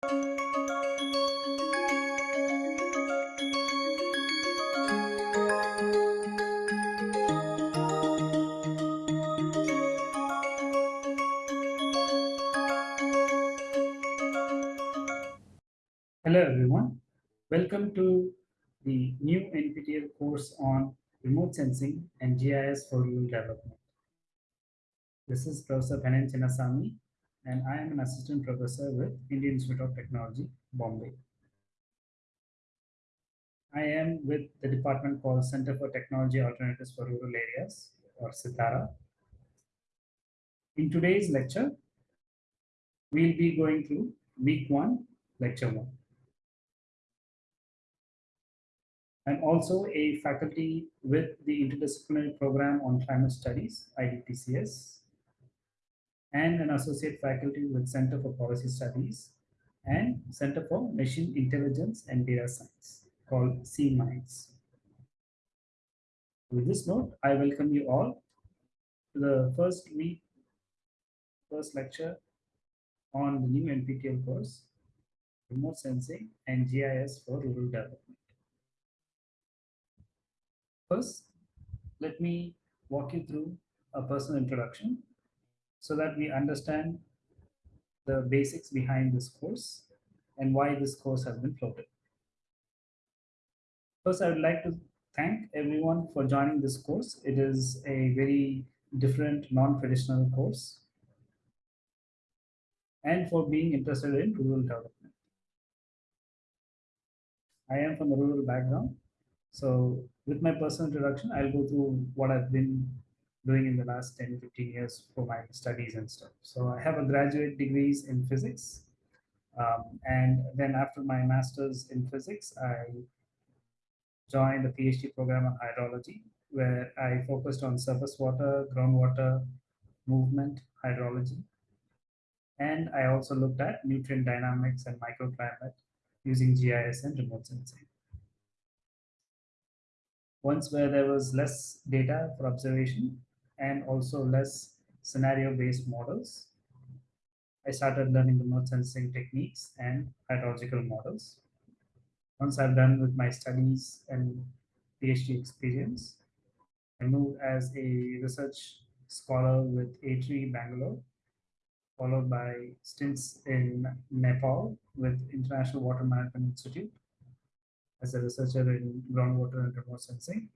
Hello everyone. Welcome to the new NPTEL course on remote sensing and GIS for rural development. This is Professor Pennan Chinnasamy and I am an assistant professor with Indian Institute of Technology, Bombay. I am with the department called Center for Technology Alternatives for Rural Areas or CTARA. In today's lecture, we'll be going through week one, lecture one. I'm also a faculty with the Interdisciplinary Program on Climate Studies, IDPCS, and an associate faculty with Center for Policy Studies and Center for Machine Intelligence and Data Science, called C-MINDS. With this note, I welcome you all to the first week, first lecture on the new NPTEL course, Remote Sensing and GIS for Rural Development. First, let me walk you through a personal introduction so that we understand the basics behind this course and why this course has been floated. First, I would like to thank everyone for joining this course. It is a very different, non-traditional course and for being interested in rural development. I am from a rural background so with my personal introduction, I'll go through what I've been doing in the last 10, 15 years for my studies and stuff. So I have a graduate degrees in physics. Um, and then after my master's in physics, I joined a PhD program on hydrology, where I focused on surface water, groundwater, movement, hydrology. And I also looked at nutrient dynamics and microclimate using GIS and remote sensing once where there was less data for observation and also less scenario-based models, I started learning remote sensing techniques and hydrological models. Once I've done with my studies and PhD experience, I moved as a research scholar with ATREE Bangalore, followed by stints in Nepal with International Water Management Institute, as a researcher in groundwater and remote sensing.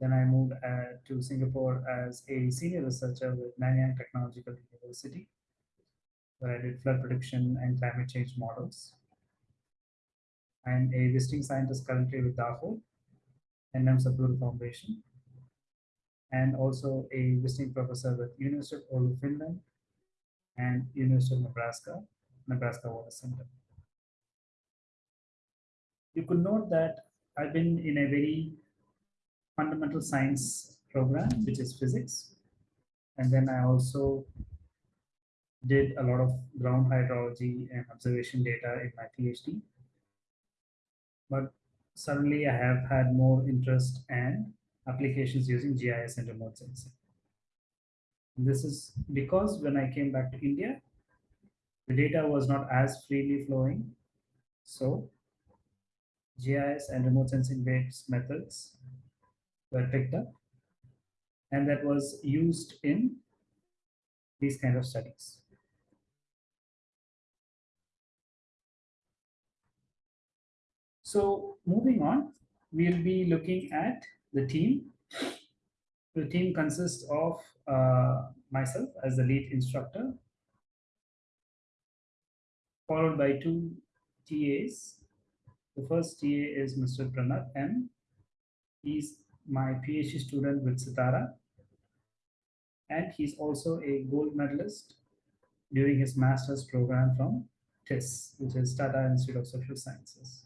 Then I moved uh, to Singapore as a senior researcher with Nanyang Technological University, where I did flood prediction and climate change models. I'm a visiting scientist currently with DAHO, NM Sadguru Foundation, and also a visiting professor with University of Oulu, Finland, and University of Nebraska, Nebraska Water Center you could note that I've been in a very fundamental science program, which is physics. And then I also did a lot of ground hydrology and observation data in my PhD. But suddenly I have had more interest and applications using GIS and remote sensing. This is because when I came back to India, the data was not as freely flowing. So GIS and remote sensing based methods were picked up and that was used in these kind of studies. So moving on, we'll be looking at the team. The team consists of uh, myself as the lead instructor, followed by two TAs the first TA is Mr. Pranat M. He's my PhD student with CTARA. And he's also a gold medalist during his master's program from TISS, which is Tata Institute of Social Sciences.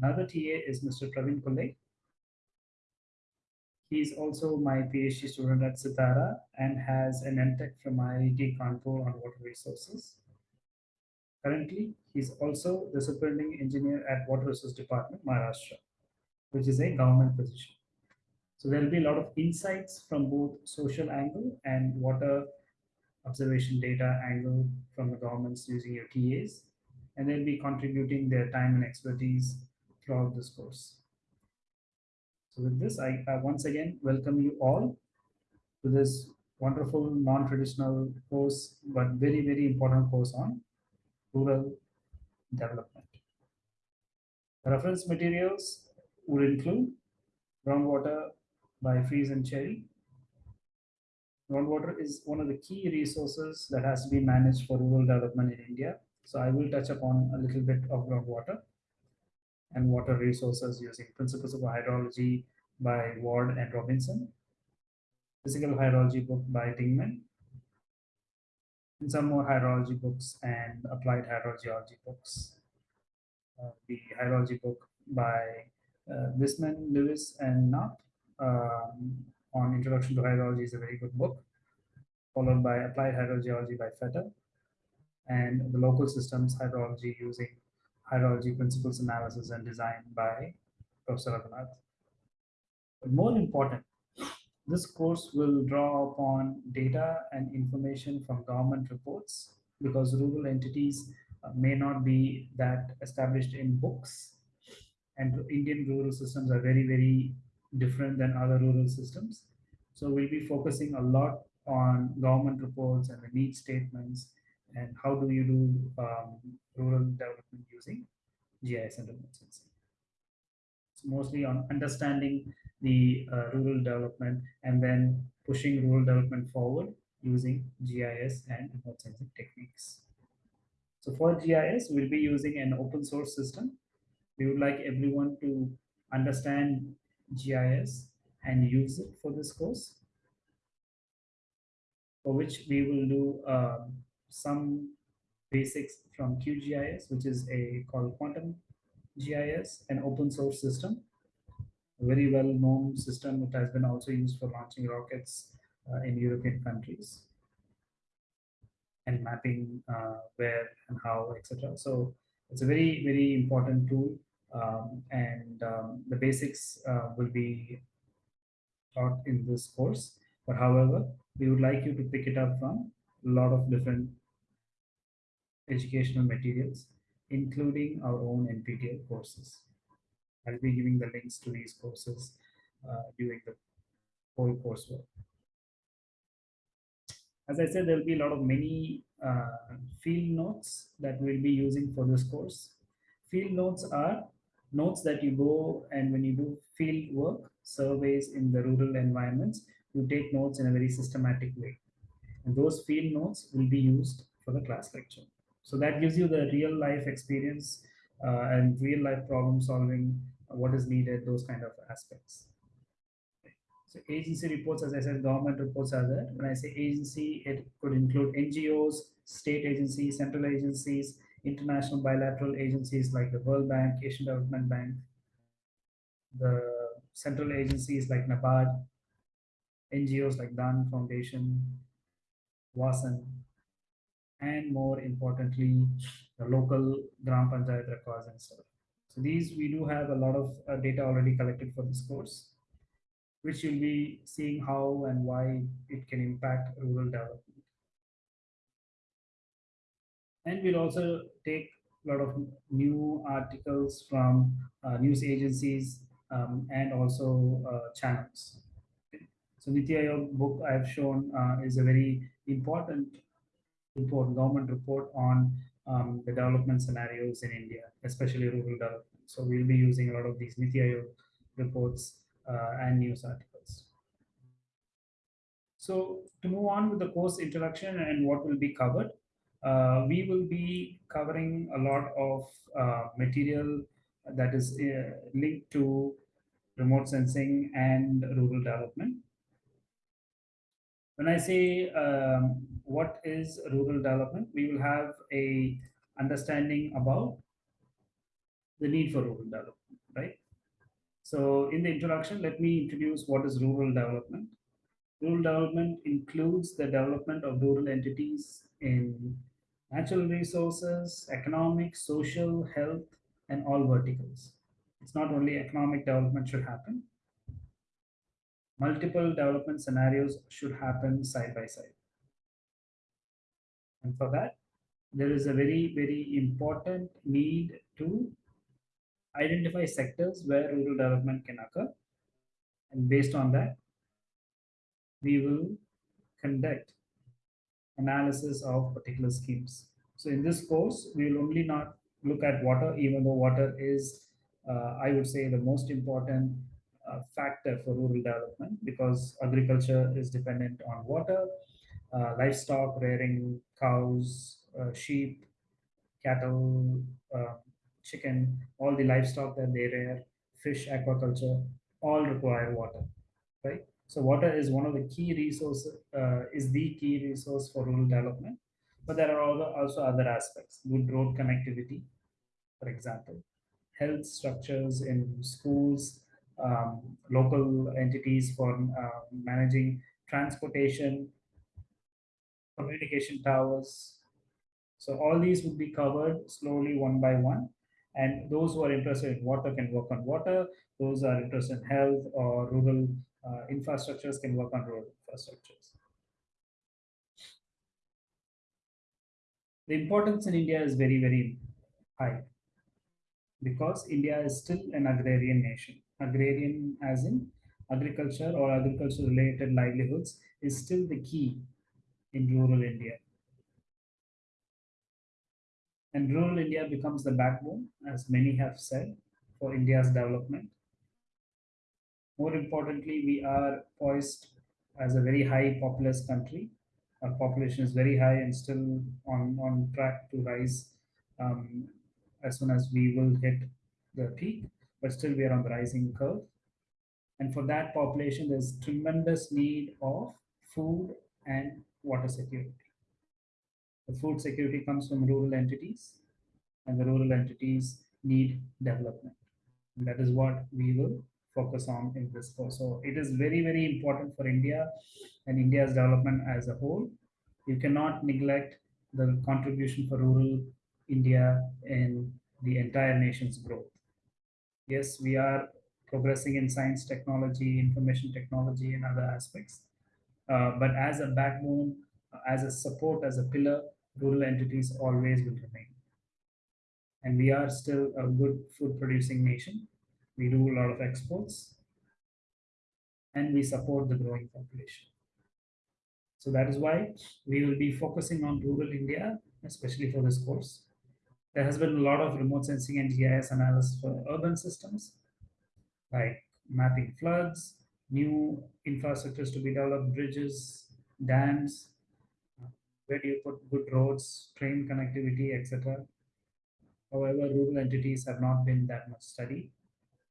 Another TA is Mr. Praveen Kulle. He's also my PhD student at CTARA and has an MTech from IIT Kanpur on water resources. Currently, he's also the superintending engineer at Water Resource Department, Maharashtra, which is a government position. So there'll be a lot of insights from both social angle and water observation data angle from the governments using your TAs, and they'll be contributing their time and expertise throughout this course. So with this, I, I once again welcome you all to this wonderful non-traditional course, but very, very important course on rural development. Reference materials would include groundwater by Freeze and Cherry. Groundwater is one of the key resources that has to be managed for rural development in India. So I will touch upon a little bit of groundwater and water resources using principles of hydrology by Ward and Robinson, physical hydrology book by Dingman, and some more hydrology books and applied hydrogeology books. Uh, the hydrology book by uh, Viessman, Lewis, and Knapp um, on Introduction to Hydrology is a very good book, followed by Applied Hydrogeology by Fetter, and the local systems hydrology using hydrology principles analysis and design by Professor Raghunath. But more important, this course will draw upon data and information from government reports because rural entities uh, may not be that established in books and Indian rural systems are very, very different than other rural systems. So we'll be focusing a lot on government reports and the need statements and how do you do um, rural development using GIS and remote sensing. It's mostly on understanding the uh, rural development and then pushing rural development forward using GIS and remote sensing techniques. So for GIS, we'll be using an open source system. We would like everyone to understand GIS and use it for this course, for which we will do um, some basics from QGIS, which is a called Quantum GIS, an open source system, a very well known system. It has been also used for launching rockets uh, in European countries and mapping uh, where and how, etc. So it's a very, very important tool. Um, and um, the basics uh, will be taught in this course. But however, we would like you to pick it up from a lot of different educational materials, including our own NPTEL courses. I'll be giving the links to these courses uh, during the whole coursework. As I said, there will be a lot of many uh, field notes that we'll be using for this course. Field notes are notes that you go and when you do field work, surveys in the rural environments, you take notes in a very systematic way. And those field notes will be used for the class lecture. So that gives you the real life experience uh, and real life problem solving, uh, what is needed, those kind of aspects. So agency reports, as I said, government reports are there. When I say agency, it could include NGOs, state agencies, central agencies, international bilateral agencies like the World Bank, Asian Development Bank, the central agencies like NABARD, NGOs like DHAN Foundation, WASSAN, and more importantly, the local Gram Panchayat records and stuff. So these, we do have a lot of uh, data already collected for this course, which you'll be seeing how and why it can impact rural development. And we'll also take a lot of new articles from uh, news agencies um, and also uh, channels. So Niti Aayog book I've shown uh, is a very important report, government report on um, the development scenarios in India, especially rural development. So we'll be using a lot of these Niti Aayog reports uh, and news articles. So to move on with the course introduction and what will be covered, uh, we will be covering a lot of uh, material that is uh, linked to remote sensing and rural development. When I say um, what is rural development, we will have a understanding about the need for rural development, right? So in the introduction, let me introduce what is rural development. Rural development includes the development of rural entities in natural resources, economic, social, health, and all verticals. It's not only economic development should happen, multiple development scenarios should happen side by side. And for that, there is a very, very important need to identify sectors where rural development can occur. And based on that, we will conduct analysis of particular schemes. So in this course, we will only not look at water, even though water is, uh, I would say, the most important uh, factor for rural development because agriculture is dependent on water, uh, livestock, rearing cows, uh, sheep, cattle, uh, chicken, all the livestock that they rear, fish, aquaculture, all require water, right? So water is one of the key resources, uh, is the key resource for rural development. But there are also other aspects, good road connectivity, for example, health structures in schools, um, local entities for uh, managing transportation, communication towers. So all these would be covered slowly one by one. And those who are interested in water can work on water. Those are interested in health or rural uh, infrastructures can work on road infrastructures. The importance in India is very, very high because India is still an agrarian nation. Agrarian as in agriculture or agriculture related livelihoods is still the key in rural India. And rural India becomes the backbone, as many have said, for India's development. More importantly, we are poised as a very high populous country. Our population is very high and still on, on track to rise um, as soon as we will hit the peak, but still we are on the rising curve. And for that population, there's tremendous need of food and water security. The food security comes from rural entities, and the rural entities need development. And that is what we will focus on in this course. So it is very, very important for India and India's development as a whole. You cannot neglect the contribution for rural India in the entire nation's growth. Yes, we are progressing in science, technology, information technology, and other aspects. Uh, but as a backbone, as a support, as a pillar, rural entities always will remain. And we are still a good food producing nation. We do a lot of exports and we support the growing population. So that is why we will be focusing on rural India, especially for this course. There has been a lot of remote sensing and GIS analysis for urban systems, like mapping floods, new infrastructures to be developed, bridges, dams, where do you put good roads, train connectivity, etc. However, rural entities have not been that much studied,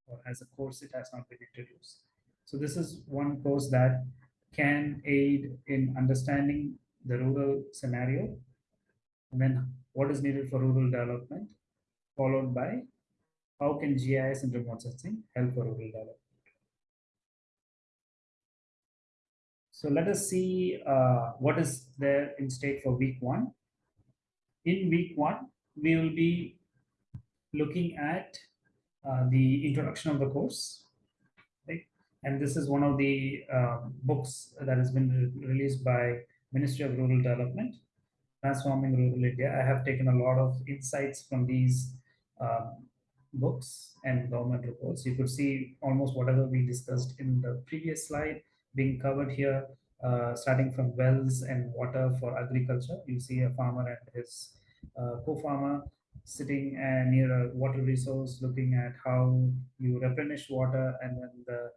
or as a course, it has not been introduced. So this is one course that can aid in understanding the rural scenario, and then what is needed for rural development, followed by how can GIS and remote sensing help for rural development. So let us see uh, what is there in state for week one. In week one, we will be looking at the introduction of the course. Right? And this is one of the uh, books that has been re released by Ministry of Rural Development, Transforming Rural India. I have taken a lot of insights from these um, books and government reports. You could see almost whatever we discussed in the previous slide being covered here, uh, starting from wells and water for agriculture. You see a farmer and his uh, co-farmer sitting uh, near a water resource, looking at how you replenish water and then the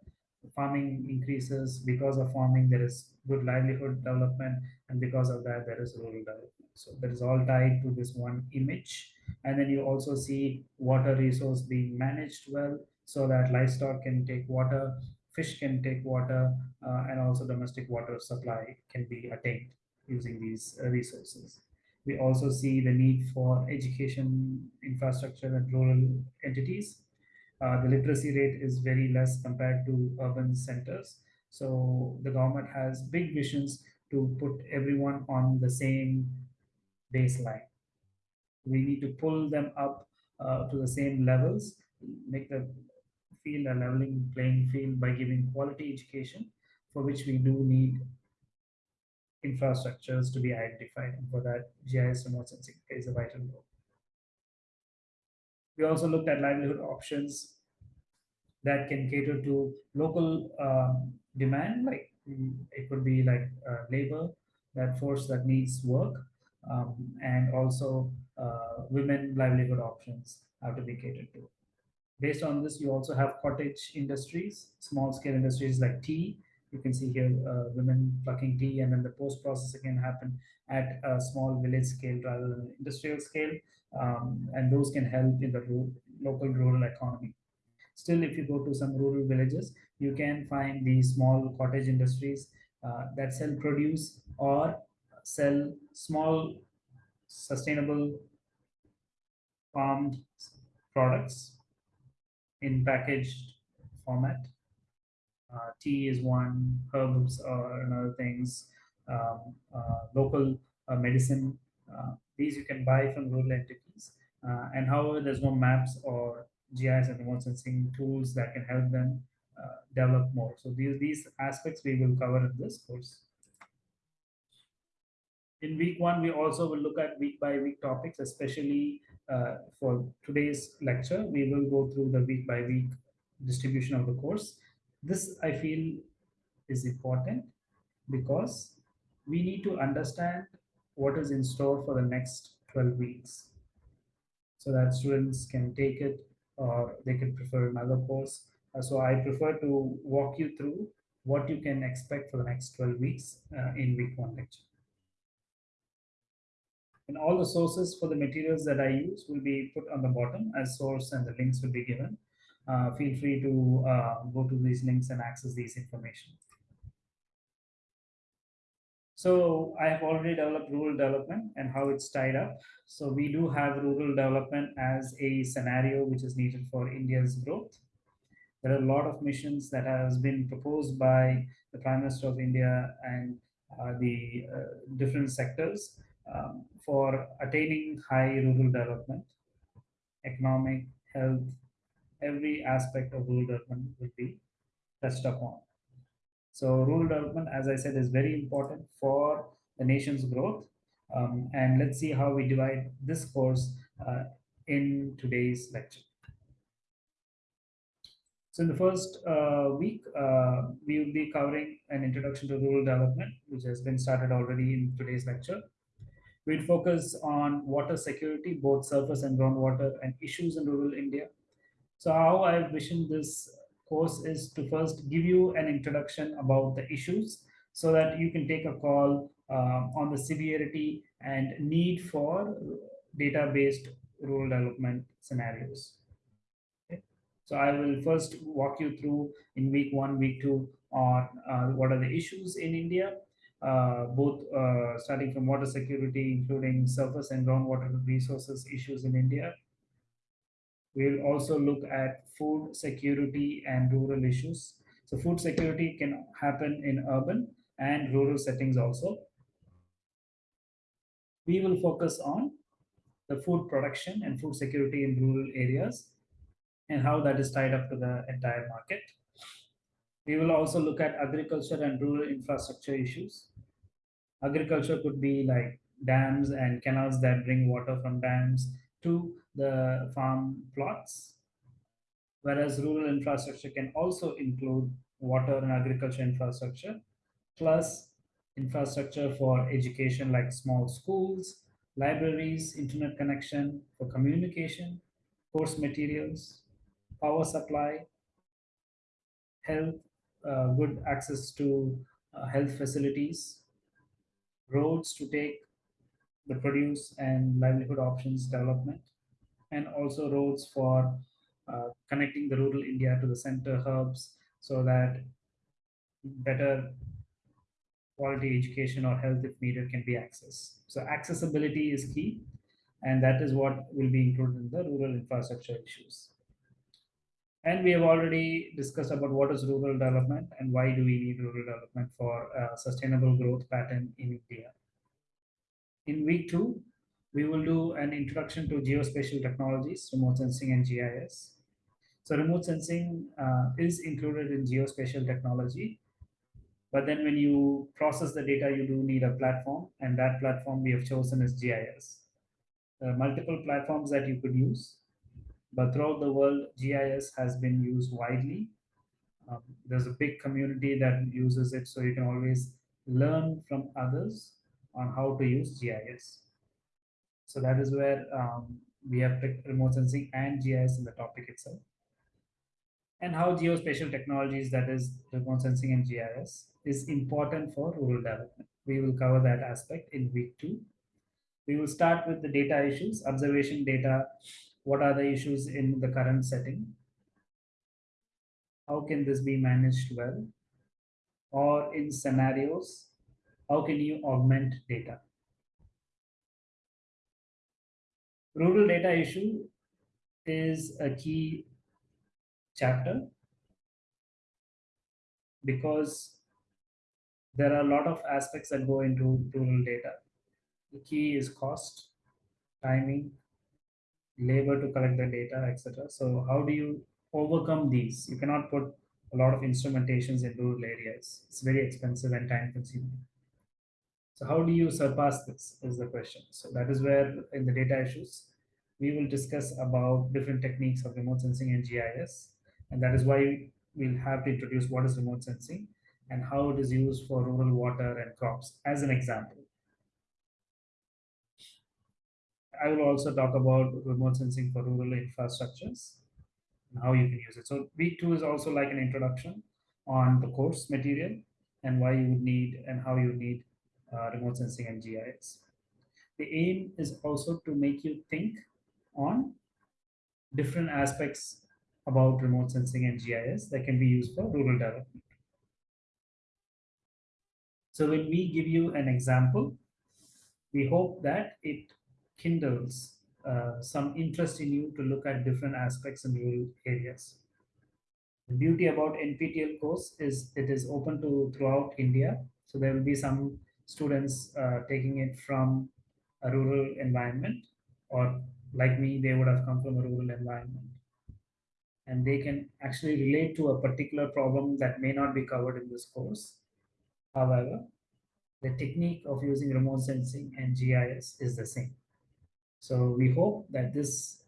farming increases. Because of farming, there is good livelihood development, and because of that, there is rural development. So that is all tied to this one image. And then you also see water resource being managed well so that livestock can take water fish can take water uh, and also domestic water supply can be attained using these uh, resources. We also see the need for education infrastructure and rural entities. Uh, the literacy rate is very less compared to urban centers. So the government has big visions to put everyone on the same baseline. We need to pull them up uh, to the same levels, make the field a leveling playing field by giving quality education for which we do need infrastructures to be identified. And for that, GIS remote sensing plays a vital role. We also looked at livelihood options that can cater to local um, demand, like mm, it could be like uh, labor, that force that needs work, um, and also uh, women livelihood options have to be catered to. Based on this, you also have cottage industries, small scale industries like tea. You can see here uh, women plucking tea, and then the post processing can happen at a small village scale rather than industrial scale, um, and those can help in the local rural economy. Still, if you go to some rural villages, you can find these small cottage industries uh, that sell produce or sell small sustainable farmed products in packaged format. Uh, tea is one, herbs or another things, um, uh, local uh, medicine. Uh, these you can buy from rural entities. Uh, and however, there's no maps or GIS and remote sensing tools that can help them uh, develop more. So these, these aspects we will cover in this course. In week one, we also will look at week by week topics, especially for today's lecture. We will go through the week by week distribution of the course. This I feel is important because we need to understand what is in store for the next 12 weeks so that students can take it or they could prefer another course. Uh, so I prefer to walk you through what you can expect for the next 12 weeks uh, in week one lecture. And all the sources for the materials that I use will be put on the bottom as source and the links will be given. Uh, feel free to uh, go to these links and access these information. So I have already developed rural development and how it's tied up. So we do have rural development as a scenario which is needed for India's growth. There are a lot of missions that has been proposed by the Prime Minister of India and uh, the uh, different sectors um, for attaining high rural development, economic, health, every aspect of rural development will be touched upon. So rural development, as I said, is very important for the nation's growth. Um, and let's see how we divide this course uh, in today's lecture. So in the first uh, week, uh, we will be covering an introduction to rural development, which has been started already in today's lecture. We'll focus on water security, both surface and groundwater, and issues in rural India. So how I envision this course is to first give you an introduction about the issues so that you can take a call uh, on the severity and need for data-based rural development scenarios. So I will first walk you through in week one, week two on uh, what are the issues in India, uh, both uh, starting from water security, including surface and groundwater resources issues in India. We'll also look at food security and rural issues. So food security can happen in urban and rural settings also. We will focus on the food production and food security in rural areas and how that is tied up to the entire market. We will also look at agriculture and rural infrastructure issues. Agriculture could be like dams and canals that bring water from dams to the farm plots. Whereas rural infrastructure can also include water and agriculture infrastructure, plus infrastructure for education like small schools, libraries, internet connection for communication, course materials, power supply, health, uh, good access to uh, health facilities, roads to take the produce and livelihood options development, and also roads for uh, connecting the rural India to the center hubs so that better quality education or health if needed can be accessed. So accessibility is key, and that is what will be included in the rural infrastructure issues. And we have already discussed about what is rural development and why do we need rural development for a sustainable growth pattern in India. In week two, we will do an introduction to geospatial technologies, remote sensing and GIS. So remote sensing uh, is included in geospatial technology. But then when you process the data, you do need a platform, and that platform we have chosen is GIS. There are multiple platforms that you could use, but throughout the world, GIS has been used widely. Um, there's a big community that uses it, so you can always learn from others on how to use GIS. So that is where um, we have picked remote sensing and GIS in the topic itself. And how geospatial technologies, that is remote sensing and GIS, is important for rural development. We will cover that aspect in week two. We will start with the data issues, observation data. What are the issues in the current setting? How can this be managed well? Or in scenarios, how can you augment data? Rural data issue is a key chapter because there are a lot of aspects that go into rural data. The key is cost, timing, labor to collect the data, etc. So how do you overcome these? You cannot put a lot of instrumentations in rural areas. It's very expensive and time consuming. So how do you surpass this is the question. So that is where in the data issues, we will discuss about different techniques of remote sensing and GIS. And that is why we'll have to introduce what is remote sensing and how it is used for rural water and crops as an example. I will also talk about remote sensing for rural infrastructures and how you can use it. So week two is also like an introduction on the course material and why you would need and how you need uh, remote sensing and GIS. The aim is also to make you think on different aspects about remote sensing and GIS that can be used for rural development. So when we give you an example, we hope that it kindles uh, some interest in you to look at different aspects in rural areas. The beauty about NPTEL course is it is open to throughout India. So there will be some students uh, taking it from a rural environment or like me, they would have come from a rural environment. And they can actually relate to a particular problem that may not be covered in this course. However, the technique of using remote sensing and GIS is the same. So we hope that this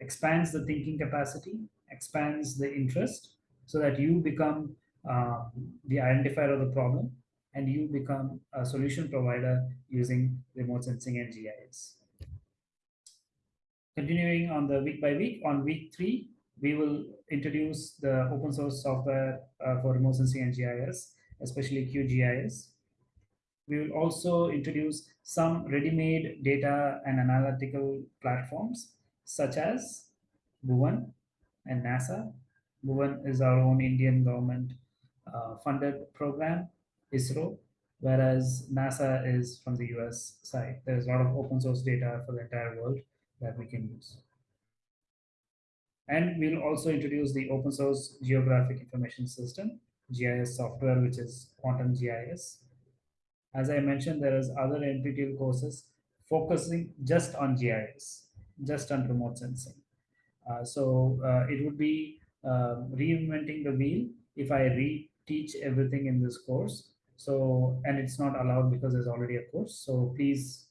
expands the thinking capacity, expands the interest, so that you become uh, the identifier of the problem and you become a solution provider using remote sensing and GIS. Continuing on the week by week, on week three, we will introduce the open source software uh, for remote sensing and GIS, especially QGIS. We will also introduce some ready-made data and analytical platforms such as Bhuvan and NASA. Bhuvan is our own Indian government uh, funded program, ISRO, whereas NASA is from the US side. There's a lot of open source data for the entire world that we can use. And we'll also introduce the open source geographic information system, GIS software, which is Quantum GIS. As I mentioned, there is other NPTEL courses focusing just on GIS, just on remote sensing. Uh, so uh, it would be uh, reinventing the wheel if I reteach everything in this course. So, and it's not allowed because there's already a course. So please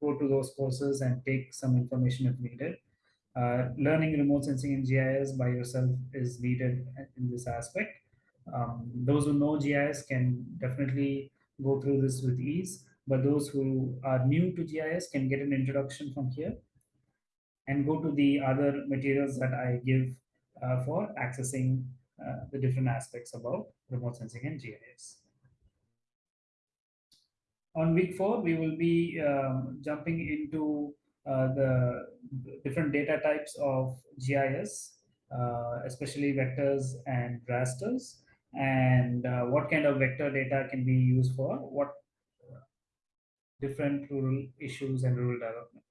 go to those courses and take some information if needed. Uh, learning remote sensing and GIS by yourself is needed in this aspect. Um, those who know GIS can definitely go through this with ease, but those who are new to GIS can get an introduction from here and go to the other materials that I give uh, for accessing uh, the different aspects about remote sensing and GIS. On week four, we will be um, jumping into uh, the different data types of GIS, uh, especially vectors and rasters, and uh, what kind of vector data can be used for what different rural issues and rural development.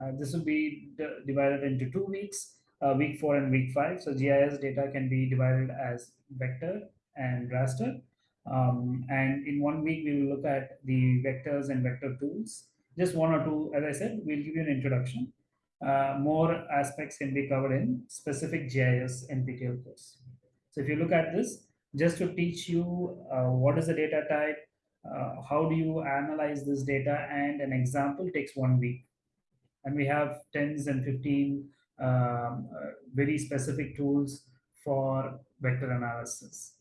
Uh, this will be divided into two weeks, uh, week four and week five. So GIS data can be divided as vector and raster. Um, and in one week, we will look at the vectors and vector tools. Just one or two, as I said, we'll give you an introduction. Uh, more aspects can be covered in specific GIS NPTEL course. So if you look at this, just to teach you uh, what is the data type, uh, how do you analyze this data, and an example takes one week. And we have tens and 15 um, uh, very specific tools for vector analysis.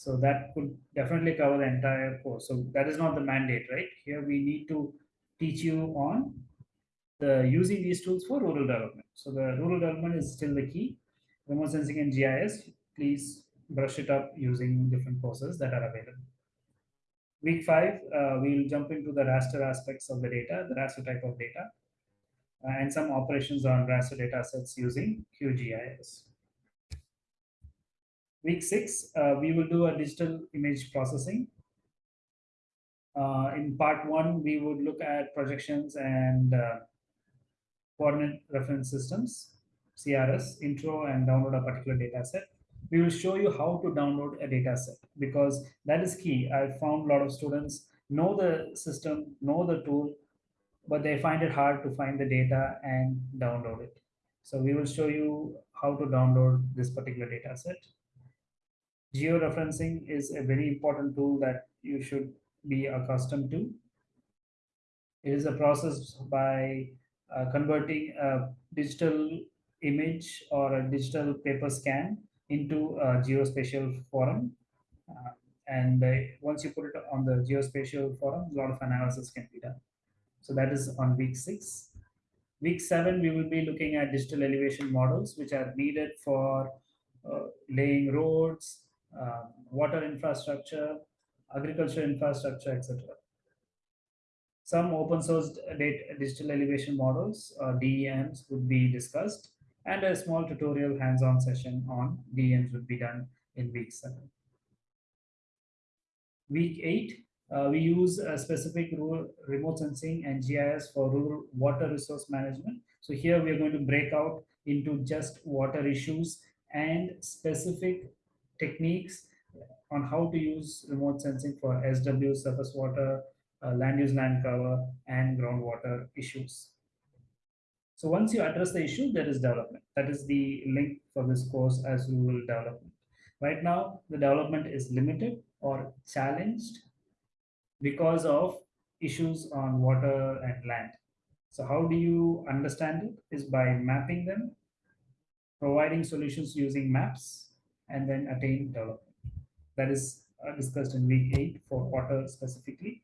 So that could definitely cover the entire course. So that is not the mandate, right? Here we need to teach you on the using these tools for rural development. So the rural development is still the key. Remote sensing and GIS, please brush it up using different courses that are available. Week five, uh, we'll jump into the raster aspects of the data, the raster type of data, uh, and some operations on raster data sets using QGIS. Week six, uh, we will do a digital image processing. Uh, in part one, we would look at projections and uh, coordinate reference systems, CRS, intro and download a particular data set. We will show you how to download a data set because that is key. I found a lot of students know the system, know the tool, but they find it hard to find the data and download it. So we will show you how to download this particular data set. Georeferencing is a very important tool that you should be accustomed to. It is a process by uh, converting a digital image or a digital paper scan into a geospatial forum. Uh, and uh, once you put it on the geospatial forum, a lot of analysis can be done. So that is on week six. Week seven, we will be looking at digital elevation models, which are needed for uh, laying roads, uh, water infrastructure, agriculture infrastructure, etc. Some open source data, digital elevation models, or DEMs, would be discussed, and a small tutorial hands-on session on DEMs would be done in week seven. Week eight, uh, we use a specific rural remote sensing and GIS for rural water resource management. So here we are going to break out into just water issues and specific techniques on how to use remote sensing for SW, surface water, uh, land use land cover, and groundwater issues. So once you address the issue, there is development. That is the link for this course as rural development. Right now, the development is limited or challenged because of issues on water and land. So how do you understand it is by mapping them, providing solutions using maps, and then attain development. That is uh, discussed in week eight for water specifically.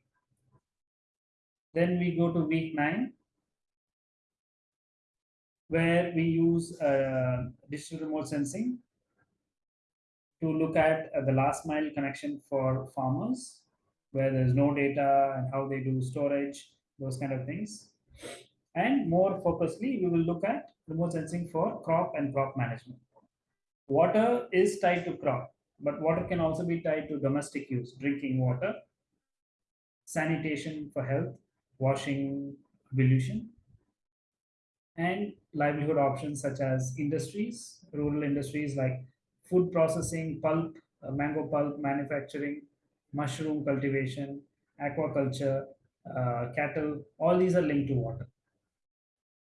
Then we go to week nine, where we use uh, digital remote sensing to look at uh, the last mile connection for farmers where there's no data and how they do storage, those kind of things. And more focusedly, we will look at remote sensing for crop and crop management. Water is tied to crop, but water can also be tied to domestic use, drinking water, sanitation for health, washing, pollution, and livelihood options such as industries, rural industries like food processing, pulp, uh, mango pulp manufacturing, mushroom cultivation, aquaculture, uh, cattle, all these are linked to water.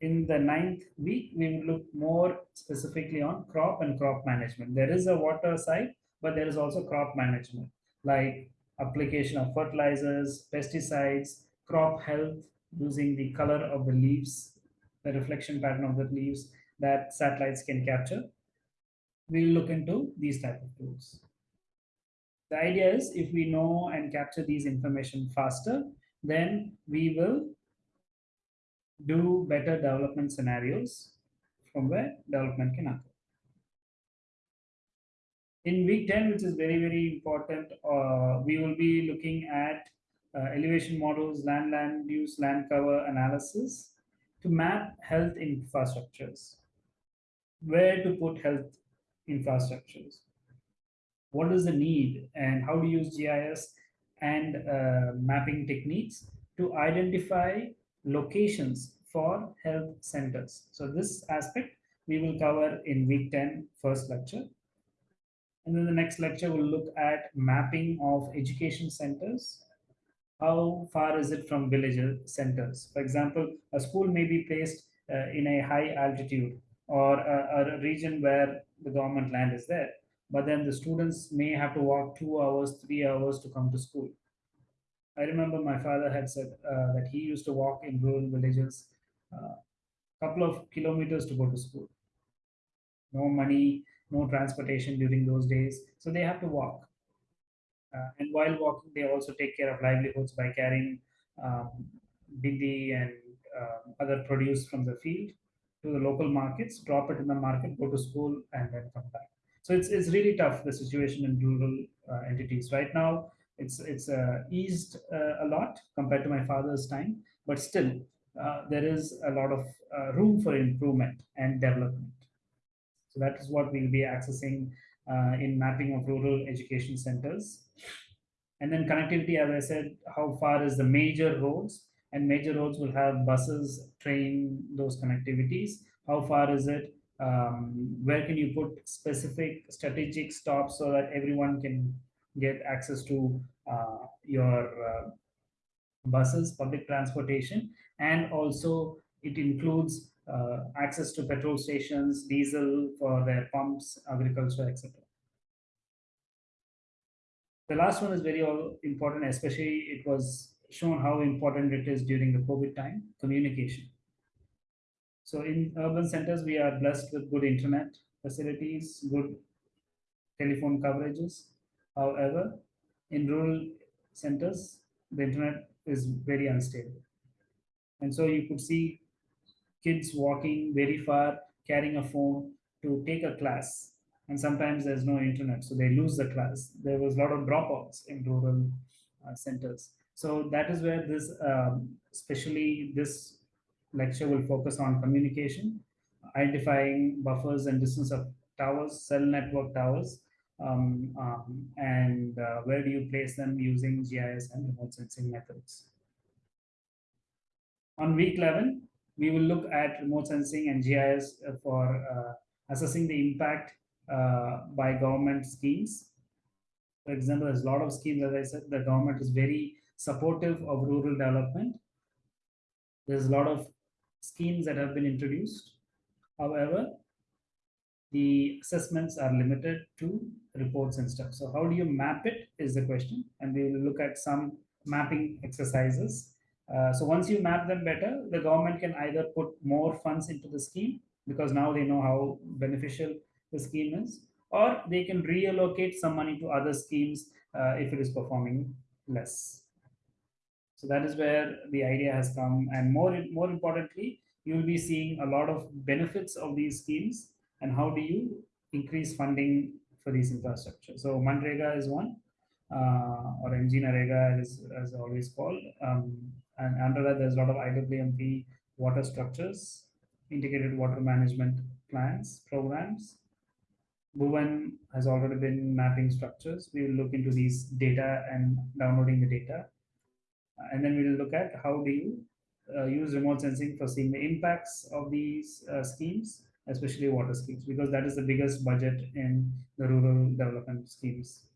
In the ninth week, we will look more specifically on crop and crop management. There is a water side, but there is also crop management, like application of fertilizers, pesticides, crop health, using the color of the leaves, the reflection pattern of the leaves that satellites can capture. We'll look into these type of tools. The idea is if we know and capture these information faster, then we will do better development scenarios from where development can occur. In week 10, which is very, very important, uh, we will be looking at uh, elevation models, land, land use, land cover analysis to map health infrastructures. Where to put health infrastructures what is the need and how to use GIS and uh, mapping techniques to identify locations for health centers. So this aspect we will cover in week 10 first lecture. And then the next lecture will look at mapping of education centers. How far is it from village centers? For example, a school may be placed uh, in a high altitude or a, a region where the government land is there but then the students may have to walk two hours, three hours to come to school. I remember my father had said uh, that he used to walk in rural villages a uh, couple of kilometers to go to school. No money, no transportation during those days, so they have to walk. Uh, and while walking, they also take care of livelihoods by carrying um, bindi and uh, other produce from the field to the local markets, drop it in the market, go to school, and then come back. So it's, it's really tough, the situation in rural uh, entities. Right now, it's, it's uh, eased uh, a lot compared to my father's time, but still, uh, there is a lot of uh, room for improvement and development. So that is what we'll be accessing in mapping of rural education centers. And then connectivity, as I said, how far is the major roads? And major roads will have buses, train, those connectivities. How far is it? Um, where can you put specific strategic stops so that everyone can get access to your uh, buses, public transportation, and also it includes uh, access to petrol stations, diesel for their pumps, agriculture, etc. The last one is very important, especially it was shown how important it is during the COVID time, communication. So in urban centers, we are blessed with good internet facilities, good telephone coverages. However, in rural centers, the internet is very unstable. And so you could see kids walking very far, carrying a phone to take a class and sometimes there's no internet, so they lose the class. There was a lot of dropouts in rural uh, centers. So that is where this, um, especially this lecture will focus on communication, identifying buffers and distance of towers, cell network towers, um, um, and uh, where do you place them using GIS and remote sensing methods. On week 11, we will look at remote sensing and GIS for uh, assessing the impact uh, by government schemes. For example, there's a lot of schemes, as I said, the government is very supportive of rural development. There's a lot of schemes that have been introduced. However, the assessments are limited to reports and stuff. So how do you map it is the question. And we will look at some mapping exercises. Uh, so once you map them better, the government can either put more funds into the scheme because now they know how beneficial the scheme is, or they can reallocate some money to other schemes uh, if it is performing less. So that is where the idea has come. And more, more importantly, you will be seeing a lot of benefits of these schemes and how do you increase funding for these infrastructure. So MNREGA is one, uh, or MGNREGA is as always called. Um, and under that, there's a lot of IWMP water structures, integrated water management plans, programs, Bhuvan has already been mapping structures. We will look into these data and downloading the data. And then we will look at how do you uh, use remote sensing for seeing the impacts of these uh, schemes, especially water schemes, because that is the biggest budget in the rural development schemes.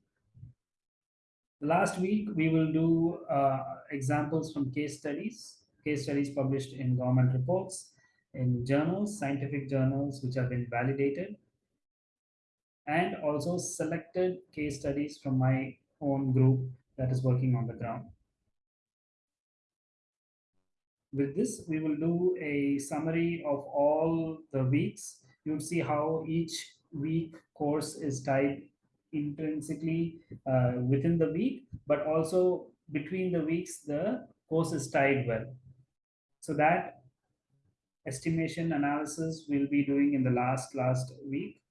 Last week, we will do uh, examples from case studies, case studies published in government reports, in journals, scientific journals, which have been validated, and also selected case studies from my own group that is working on the ground. With this, we will do a summary of all the weeks. You'll see how each week course is tied intrinsically uh, within the week, but also between the weeks, the course is tied well. So that estimation analysis we'll be doing in the last last week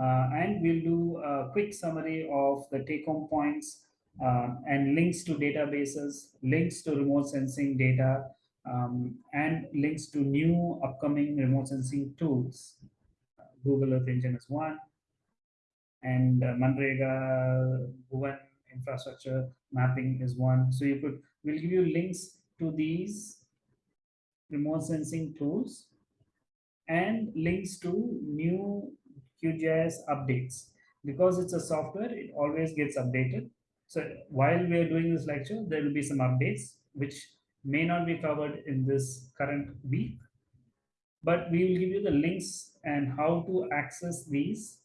uh, and we'll do a quick summary of the take-home points um, and links to databases, links to remote sensing data, um, and links to new upcoming remote sensing tools. Google Earth Engine is one, and uh, MNREGA, Bhuvan infrastructure mapping is one. So you could, we'll give you links to these remote sensing tools and links to new QGIS updates. Because it's a software, it always gets updated. So while we are doing this lecture, there will be some updates which may not be covered in this current week, but we will give you the links and how to access these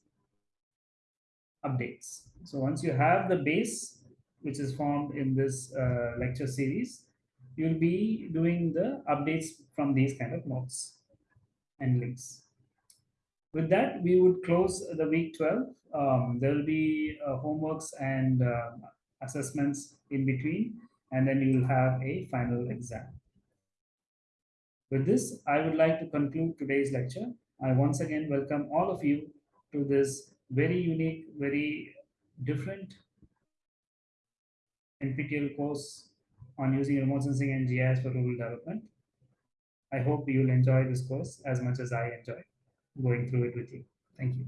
updates. So once you have the base, which is formed in this uh, lecture series, you'll be doing the updates from these kind of notes and links. With that, we would close the week 12. Um, there will be uh, homeworks and uh, assessments in between, and then you will have a final exam. With this, I would like to conclude today's lecture. I once again welcome all of you to this very unique, very different NPTEL course on using remote sensing and GIS for rural development. I hope you'll enjoy this course as much as I enjoy going through it with you. Thank you.